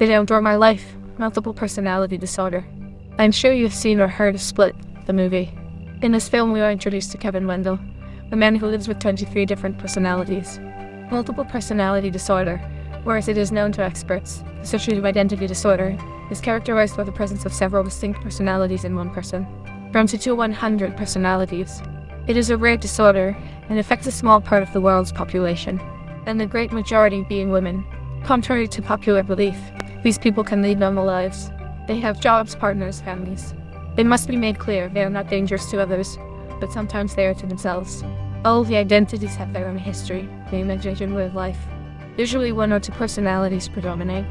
They outdoor my life. Multiple personality disorder. I'm sure you've seen or heard of Split, the movie. In this film, we are introduced to Kevin Wendell, a man who lives with 23 different personalities. Multiple personality disorder, whereas it is known to experts, dissociative identity disorder, is characterized by the presence of several distinct personalities in one person, from 2 to 100 personalities. It is a rare disorder and affects a small part of the world's population, and the great majority being women. Contrary to popular belief, these people can lead normal lives. They have jobs, partners, families. It must be made clear they are not dangerous to others, but sometimes they are to themselves. All the identities have their own history, the imagination way of life. Usually one or two personalities predominate.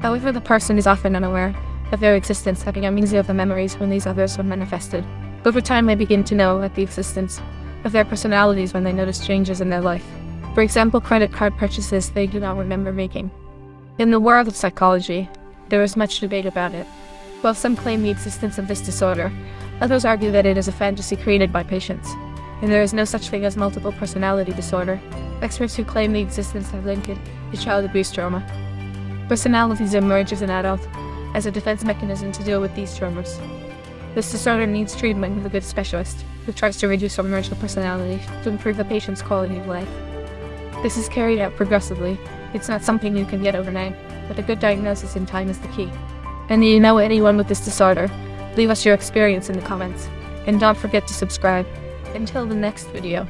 However, the person is often unaware of their existence, having amnesia of the memories when these others were manifested. Over time, they begin to know of the existence of their personalities when they notice changes in their life. For example, credit card purchases they do not remember making. In the world of psychology, there is much debate about it. While some claim the existence of this disorder, others argue that it is a fantasy created by patients, and there is no such thing as multiple personality disorder. Experts who claim the existence have linked it to child abuse trauma. Personalities emerge as an adult, as a defense mechanism to deal with these traumas. This disorder needs treatment with a good specialist, who tries to reduce or merge the personality to improve the patient's quality of life. This is carried out progressively. It's not something you can get overnight, but a good diagnosis in time is the key. And do you know anyone with this disorder? Leave us your experience in the comments. And don't forget to subscribe. Until the next video.